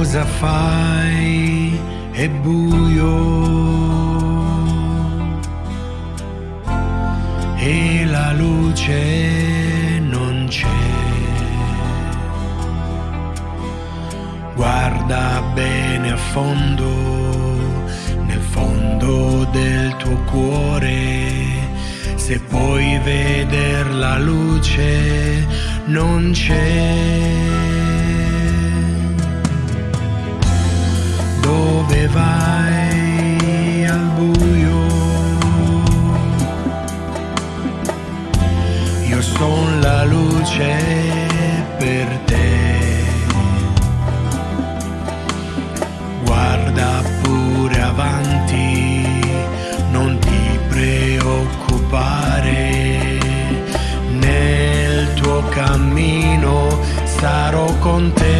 Cosa fai? È buio. E la luce non c'è. Guarda bene a fondo, nel fondo del tuo cuore. Se puoi vedere la luce, non c'è. Io sono la luce per te. Guarda pure avanti, non ti preoccupare. Nel tuo cammino sarò con te.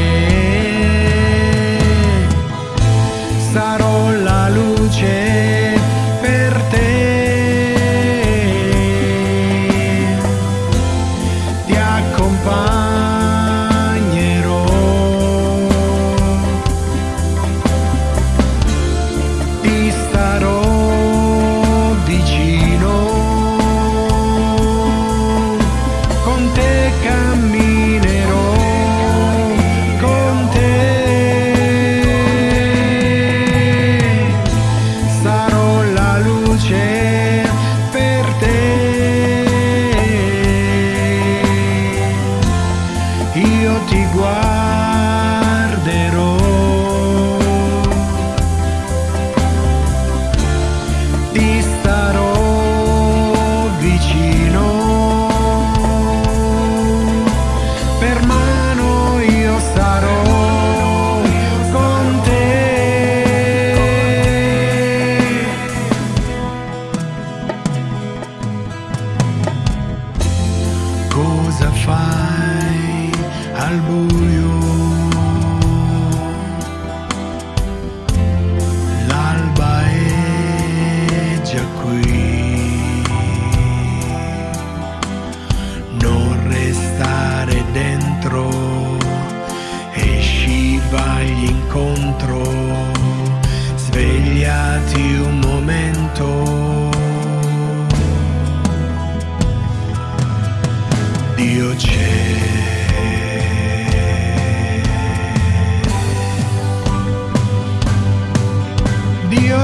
sarò Io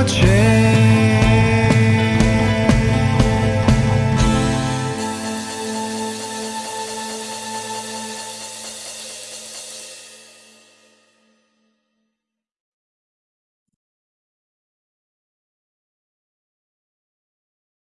Dio c'è.